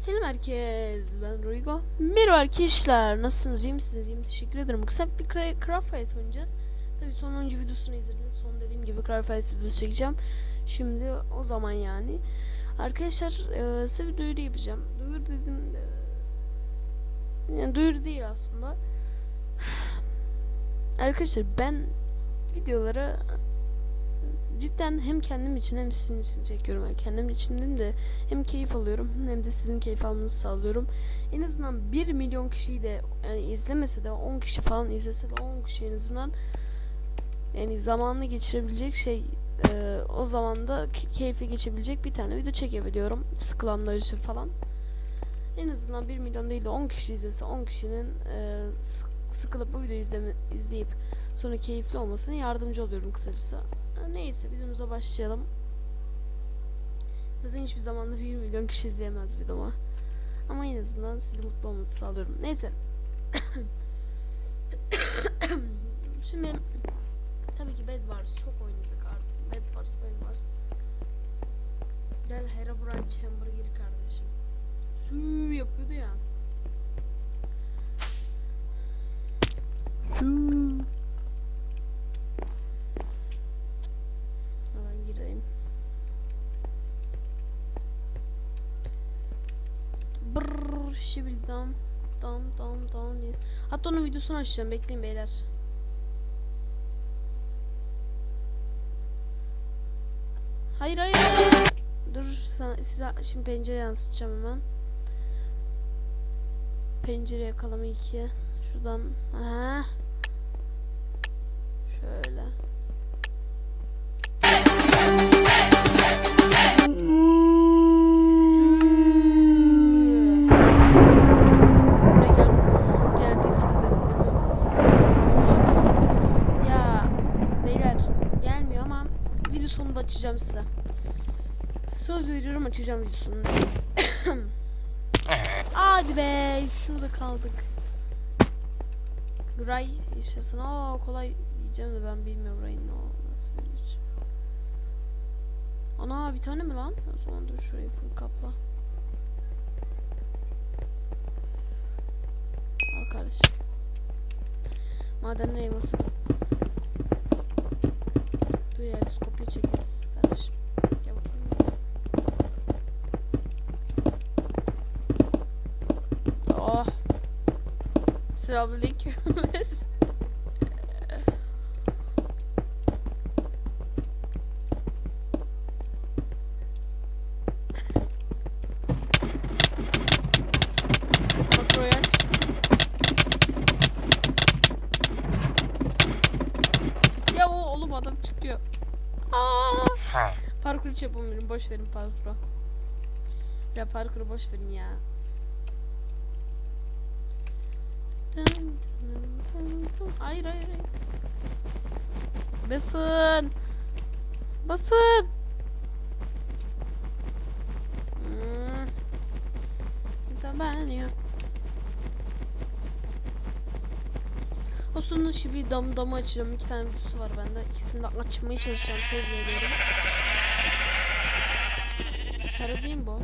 Selam herkes. Ben Ruigo. Merhaba arkadaşlar. Nasılsınız? İyi misiniz? İyiyim. Teşekkür ederim. Kısa bir Cra- Craft Race oynayacağız. Tabii sonuncu videosunu izlediniz. Son dediğim gibi Craft videosu çekeceğim. Şimdi o zaman yani. Arkadaşlar e, size bir duyuru yapacağım. Duyuru dedim de, yani duyuru değil aslında. Arkadaşlar ben videoları cidden hem kendim için hem sizin için çekiyorum. Yani kendim için de hem keyif alıyorum hem de sizin keyif almanızı sağlıyorum. En azından 1 milyon kişiyi de yani izlemese de 10 kişi falan izlese de 10 kişi en azından yani zamanını geçirebilecek şey e, o zaman da ke- keyifli geçebilecek bir tane video çekebiliyorum. Sıkılanlar için falan. En azından 1 milyon değil de 10 kişi izlese 10 kişinin e, sık- sıkılıp bu videoyu izleme, izleyip sonra keyifli olmasına yardımcı oluyorum kısacası. Neyse videomuza başlayalım. Zaten hiçbir zaman da 1 milyon kişi izleyemez videomu. Ama en azından sizi mutlu olmanızı sağlıyorum. Neyse. Şimdi tabii ki Bed Wars çok oynadık artık. Bed Wars, Bed Wars. Gel Herobrine Chamber'a gir kardeşim. Su yapıyordu ya. Su. Hemen gireyim. Brrr şibil dam dam dam dam yes. Hatta onun videosunu açacağım bekleyin beyler. Hayır hayır hayır. Dur sana, size şimdi pencere yansıtacağım hemen. Pencere yakalama 2. Şuradan. Aha. Açacağım video sonunda. Hadi be şurada kaldık. Ray yaşasın. Aa kolay diyeceğim de ben bilmiyorum Ray'ın ne ol- nasıl diyeceğim. Ana bir tane mi lan? O zaman dur şurayı full kapla. Al kardeşim. Maden elması. Dur ya biz kopya çekeriz Selamünaleyküm. Ya o oğlum adam çıkıyor. Aa! Parkur hiç yapamıyorum. Boş verin parkuru. Ya parkuru boş verin ya. Dın dın dın dın. Hayır hayır hayır. Basın. Basın. Hmm. Zaman yok. O sonunda şimdi dam damı açacağım. İki tane videosu var bende. İkisini de açmaya çalışacağım. Söz veriyorum. Sarı değil mi bu?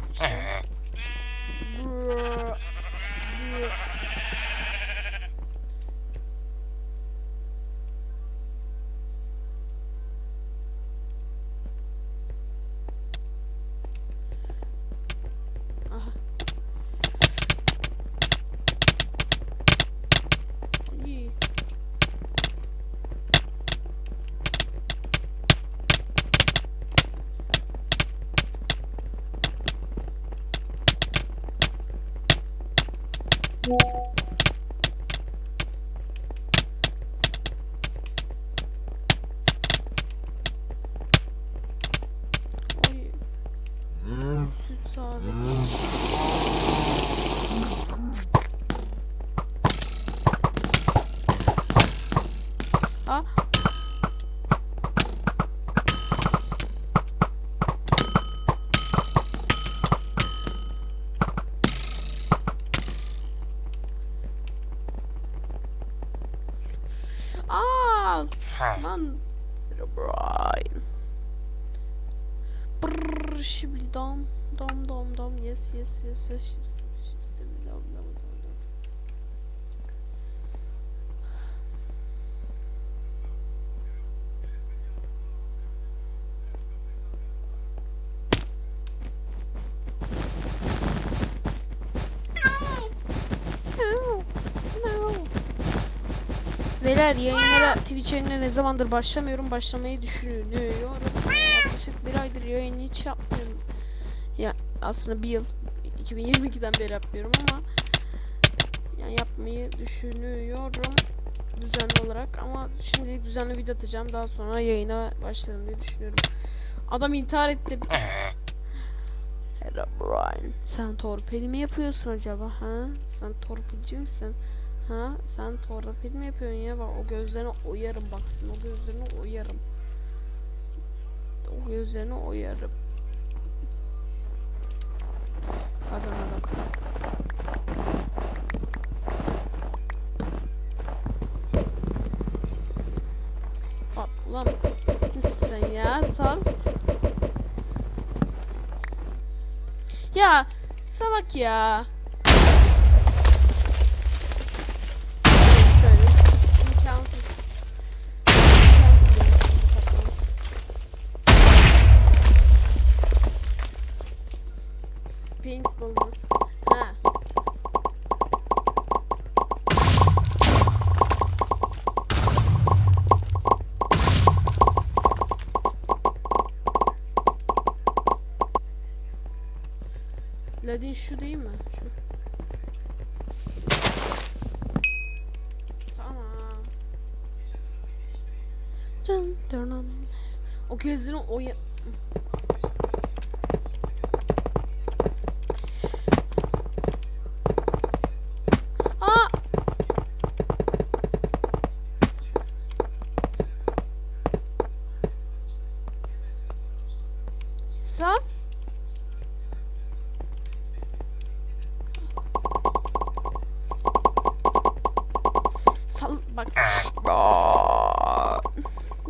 Lan. Brian. Brrr. Brr şibli dam dam dam dam yes yes yes yes dam dam dam dam. No. No. Beyler yayınlara Yayınlara ne zamandır başlamıyorum başlamayı düşünüyorum. Yaklaşık bir aydır yayın hiç yapmıyorum. Ya aslında bir yıl 2022'den beri yapmıyorum ama yani yapmayı düşünüyorum düzenli olarak ama şimdilik düzenli video atacağım daha sonra yayına başlarım diye düşünüyorum. Adam intihar etti. Herobrine. Sen torpil mi yapıyorsun acaba ha? Sen torpilci misin? Ha? Sen torpil mi yapıyorsun ya? Bak o gözlerini oyarım baksın. O gözlerini oyarım. O gözlerini oyarım. Pardon adam. Bak ulan nesin sen ya? Sal. Ya salak ya. Ladin şu değil mi? Şu. Tamam. Dın dın. O gözlerini oya...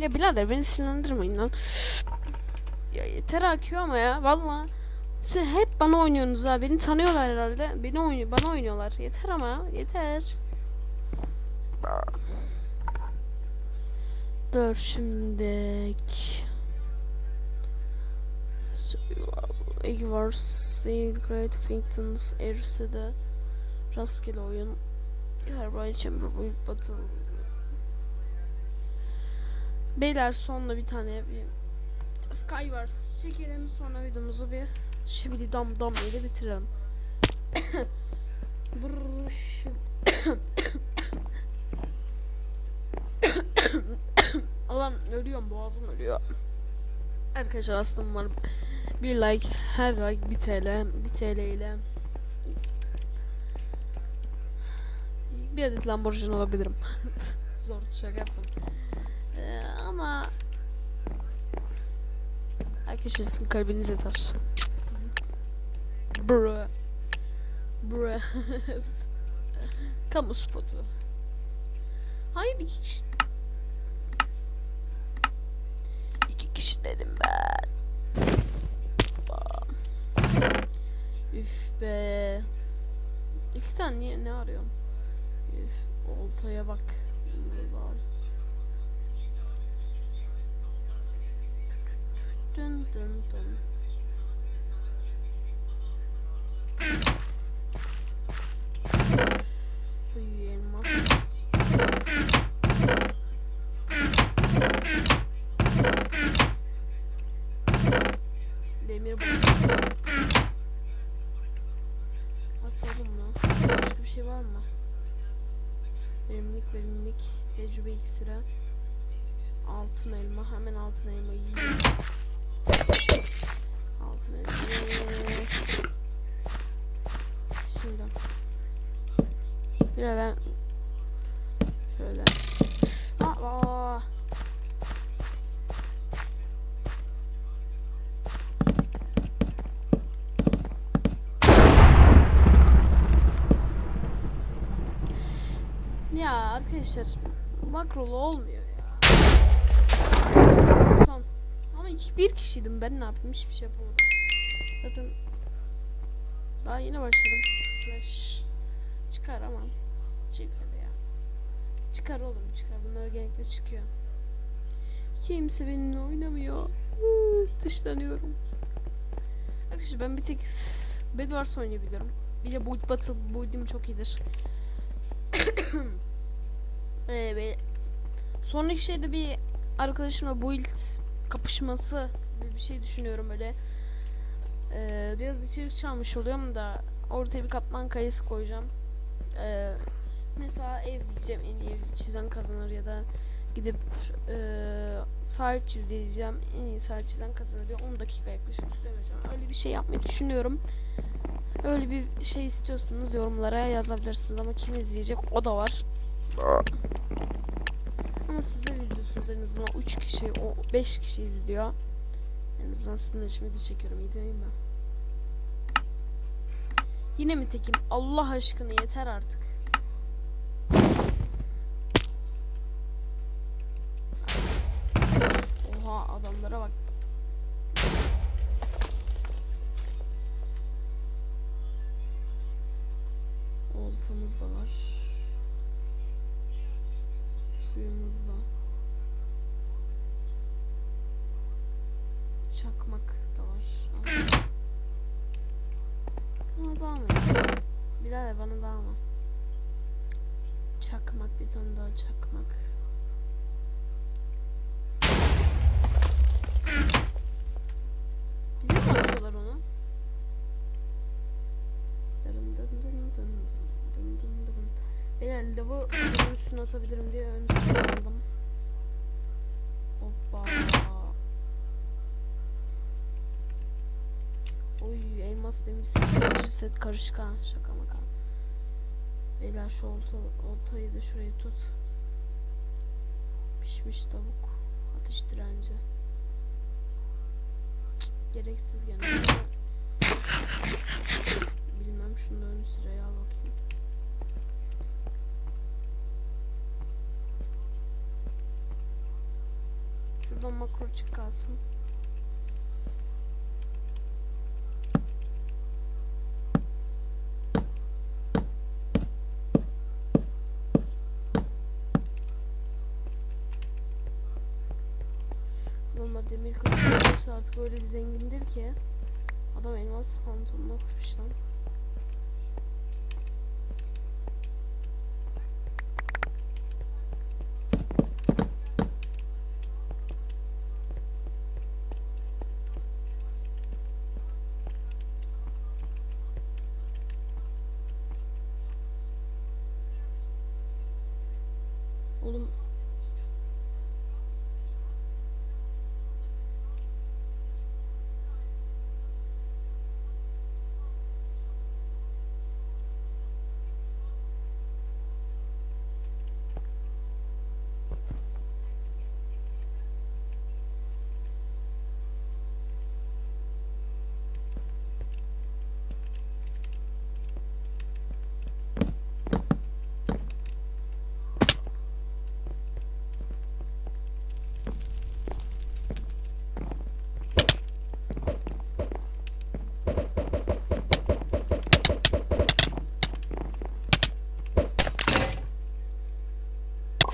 ya birader beni sinirlendirmeyin lan. Ya yeter akıyor ama ya valla. Siz hep bana oynuyorsunuz ha. Beni tanıyorlar herhalde. Beni oynuyor, bana oynuyorlar. Yeter ama yeter. Dur şimdi. Eggwars, Great Finkton's Erse'de rastgele oyun Carbide Chamber Battle Beyler sonunda bir tane bir Skywars çekelim sonra videomuzu bir şibili dam dam ile bitirelim. Alan ölüyorum boğazım ölüyor. Arkadaşlar aslında var bir like her like 1 TL 1 TL ile bir adet Lamborghini alabilirim. Zor şaka yaptım. Ama Arkadaşlar sizin kalbiniz yeter. Bro. Bro. Kamu spotu. Hayır iki kişi. İki kişi dedim ben. Üf be. İki tane niye ne arıyorum? Üf oltaya bak. Allah'ım. Dın dın dın. Uy elmas. Demir bu. Mı? Başka bir şey var mı? Verimlilik verimlilik tecrübe iksiri. Altın elma hemen altın elma yiyeyim. Bir ben şöyle. Aa. Ya arkadaşlar makrolu olmuyor ya. Son. Ama bir kişiydim ben ne yapayım hiçbir şey yapamadım. Zaten daha yeni başladım. Flash çıkar ama çıkar ya. Çıkar oğlum çıkar. Bunlar genellikle çıkıyor. Kimse benimle oynamıyor. Dışlanıyorum. Arkadaşlar ben bir tek Bedwars oynayabiliyorum. Bir de Build Battle Build'im çok iyidir. ee, ve sonraki şeyde bir arkadaşımla Build kapışması gibi bir şey düşünüyorum böyle. Ee, biraz içerik çalmış oluyorum da ortaya bir katman kayısı koyacağım. Ee, mesela ev diyeceğim en iyi ev çizen kazanır ya da gidip eee sahil çiz diyeceğim en iyi sahil çizen kazanır diye 10 dakika yaklaşık süre. Öyle bir şey yapmayı düşünüyorum. Öyle bir şey istiyorsanız yorumlara yazabilirsiniz ama kim izleyecek o da var. Ama sizler izliyorsunuz en azından 3 kişi, o 5 kişi izliyor. En azından sizin için video çekiyorum. İyi değil mi? Yine mi tekim? Allah aşkına yeter artık. Adamlara bak. Oltamız da var. Suyumuz da. Çakmak da var. Bana daha mı? Bilal bana daha mı? Çakmak bir tane daha çakmak. Bize mi atıyorlar onu? Dırın dın dın dın dın dın dın dın. Lavı lavın üstüne atabilirim diye ön aldım. Hoppa. Oy elmas demiş set, set karışık ha şaka maka. Beyler şu olta, oltayı da şuraya tut. Pişmiş tavuk. Atış direnci. Gereksiz gene. Bilmem şunu da ön sıraya al bakayım. Şuradan makro çık kalsın. Normal demir kılıç artık öyle bir zengindir ki. Adam elmas pantolonunu atmış lan. Oğlum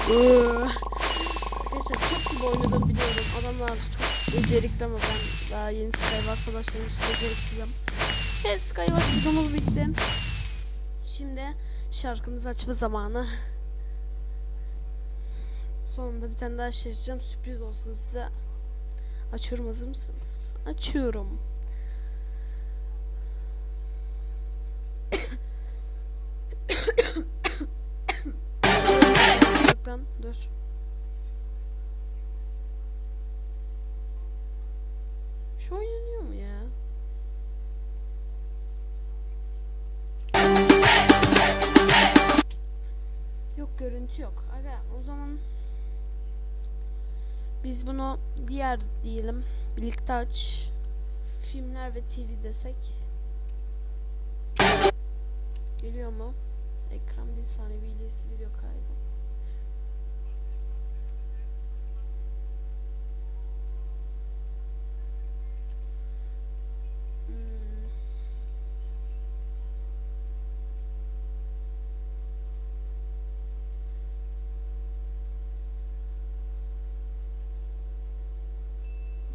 Iıı. Arkadaşlar çok oynadım biliyorum. Adamlar çok becerikli ama ben daha yeni Skywars başladım için beceriksizim. Evet Skywars videomuz bitti. Şimdi şarkımızı açma zamanı. Sonunda bir tane daha şey açacağım. Sürpriz olsun size. Açıyorum hazır mısınız? Açıyorum. Görüntü yok. Aga o zaman biz bunu diğer diyelim. Birlikte aç. Filmler ve TV desek. Geliyor mu? Ekran bir saniye VLC video kaydı.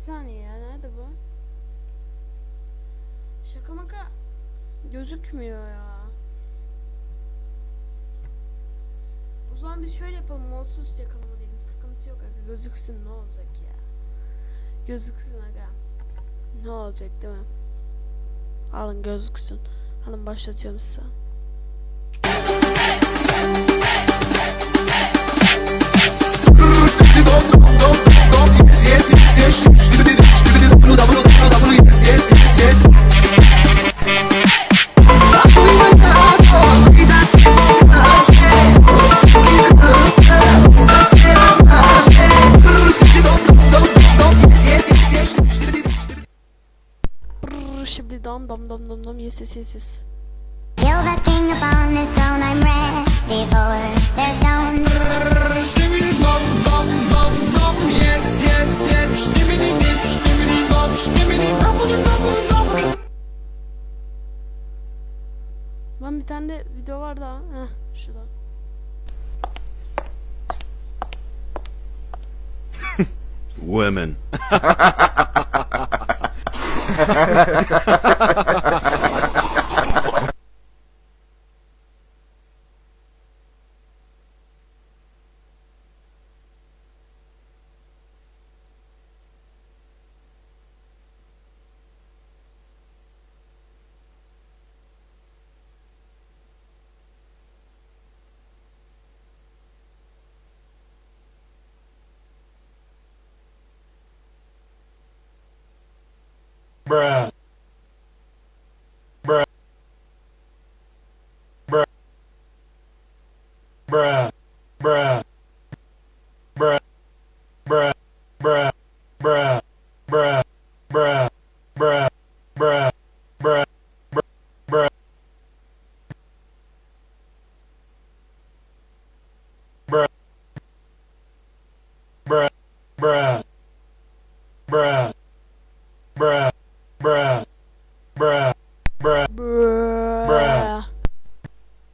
Saniye ya nerede bu? Şaka maka gözükmüyor ya. O zaman biz şöyle yapalım. Molsuz yakalama diyelim. Sıkıntı yok aga. Gözüksün ne olacak ya. Gözüksün aga. Ne olacak değil mi? Alın gözüksün. Alın başlatıyorum size. Brrr, şimdi dam dam dam dam dam yes yes yes yes. Tane de video var daha. Heh şurada. Women. bruh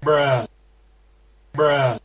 bruh. Bruh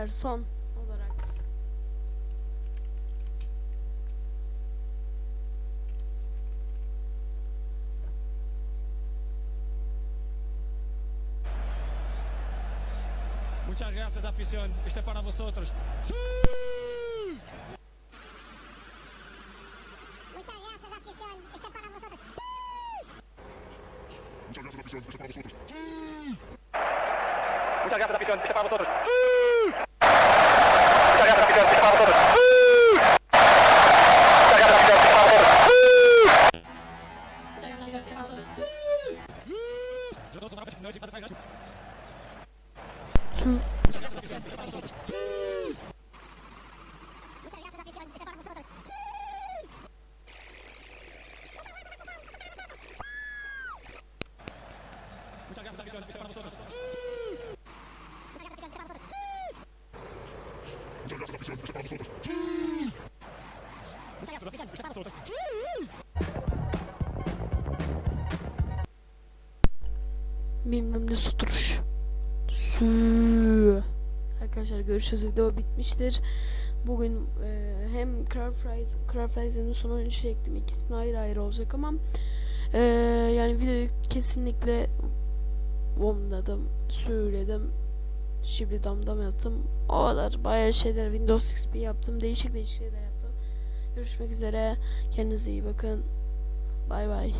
birer son olarak Este para vosotros. ¡Sí! Muchas gracias afición. Este para vosotros. ¡Sí! Muchas gracias afición. Este para vosotros. ¡Sí! Muchas gracias afición. Este para vosotros. ¡Sí! Bilmem ne suturuş. Su. Arkadaşlar görüşürüz. Video bitmiştir. Bugün e, hem Craft Rise, Craft Rise'ın son oyunu çektim. İkisini ayrı ayrı olacak ama e, yani videoyu kesinlikle bomladım, söyledim. Şimdi damdam yaptım. O kadar bayağı şeyler Windows XP yaptım. Değişik değişik şeyler yaptım. Görüşmek üzere. Kendinize iyi bakın. Bay bay.